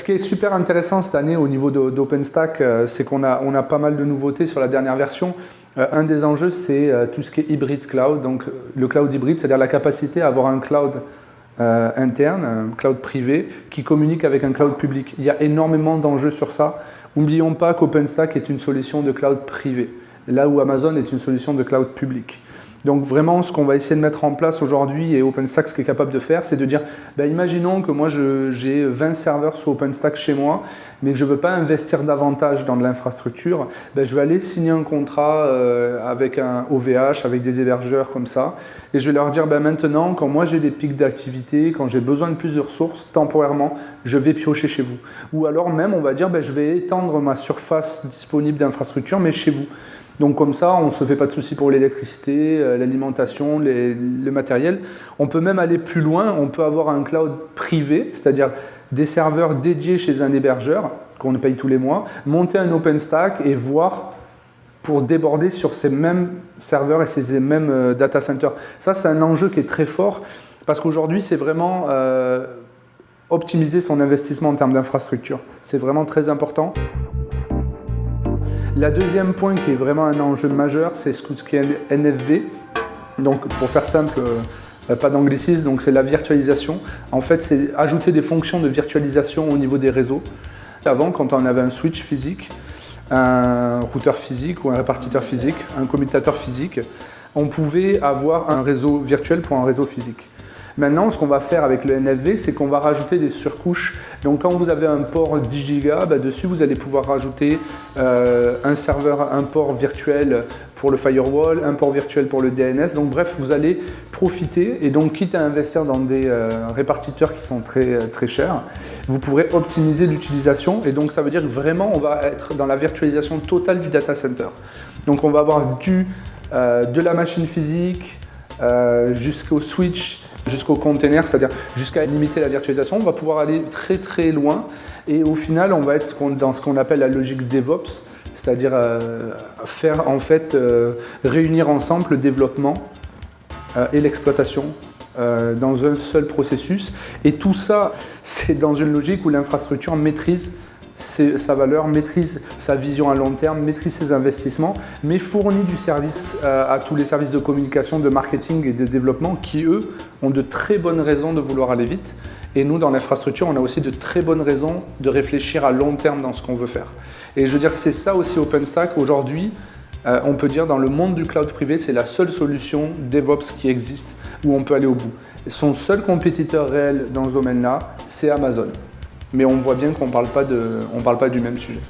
ce qui est super intéressant cette année au niveau d'OpenStack, euh, c'est qu'on a, on a pas mal de nouveautés sur la dernière version. Euh, un des enjeux, c'est tout ce qui est hybride cloud, donc le cloud hybride, c'est-à-dire la capacité à avoir un cloud interne, un cloud privé, qui communique avec un cloud public. Il y a énormément d'enjeux sur ça. N'oublions pas qu'OpenStack est une solution de cloud privé, là où Amazon est une solution de cloud public. Donc vraiment, ce qu'on va essayer de mettre en place aujourd'hui et OpenStack qui est capable de faire, c'est de dire, ben, imaginons que moi j'ai 20 serveurs sur OpenStack chez moi, mais que je ne veux pas investir davantage dans de l'infrastructure, ben, je vais aller signer un contrat euh, avec un OVH, avec des hébergeurs comme ça, et je vais leur dire, ben, maintenant, quand moi j'ai des pics d'activité, quand j'ai besoin de plus de ressources, temporairement, je vais piocher chez vous. Ou alors même, on va dire, ben, je vais étendre ma surface disponible d'infrastructure, mais chez vous. Donc comme ça, on ne se fait pas de soucis pour l'électricité, l'alimentation, le matériel. On peut même aller plus loin, on peut avoir un cloud privé, c'est-à-dire des serveurs dédiés chez un hébergeur, qu'on paye tous les mois, monter un OpenStack et voir pour déborder sur ces mêmes serveurs et ces mêmes euh, data centers. Ça, c'est un enjeu qui est très fort parce qu'aujourd'hui, c'est vraiment euh, optimiser son investissement en termes d'infrastructure. C'est vraiment très important. La deuxième point qui est vraiment un enjeu majeur, c'est ce qui est NFV. Donc pour faire simple, euh, pas d'anglicisme, donc c'est la virtualisation. En fait, c'est ajouter des fonctions de virtualisation au niveau des réseaux. Avant, quand on avait un switch physique, un routeur physique ou un répartiteur physique, un commutateur physique, on pouvait avoir un réseau virtuel pour un réseau physique. Maintenant, ce qu'on va faire avec le NFV, c'est qu'on va rajouter des surcouches. Donc quand vous avez un port 10 Go, bah, dessus vous allez pouvoir rajouter euh, un serveur, un port virtuel pour le firewall, un port virtuel pour le DNS. Donc bref, vous allez profiter et donc quitte à investir dans des euh, répartiteurs qui sont très, euh, très chers, vous pourrez optimiser l'utilisation et donc ça veut dire vraiment on va être dans la virtualisation totale du data center. Donc on va avoir du, de la machine physique jusqu'au switch, jusqu'au container, c'est-à-dire jusqu'à limiter la virtualisation. On va pouvoir aller très très loin et au final, on va être dans ce qu'on appelle la logique DevOps, c'est-à-dire euh, faire en fait euh, réunir ensemble le développement euh, et l'exploitation dans un seul processus. Et tout ça, c'est dans une logique où l'infrastructure maîtrise sa valeur, maîtrise sa vision à long terme, maîtrise ses investissements, mais fournit du service euh, à tous les services de communication, de marketing et de développement qui, eux, ont de très bonnes raisons de vouloir aller vite. Et nous, dans l'infrastructure, on a aussi de très bonnes raisons de réfléchir à long terme dans ce qu'on veut faire. Et je veux dire, c'est ça aussi OpenStack. Aujourd'hui, euh, on peut dire dans le monde du cloud privé, c'est la seule solution DevOps qui existe où on peut aller au bout. Son seul compétiteur réel dans ce domaine-là, c'est Amazon mais on voit bien qu'on ne parle, pas du même sujet.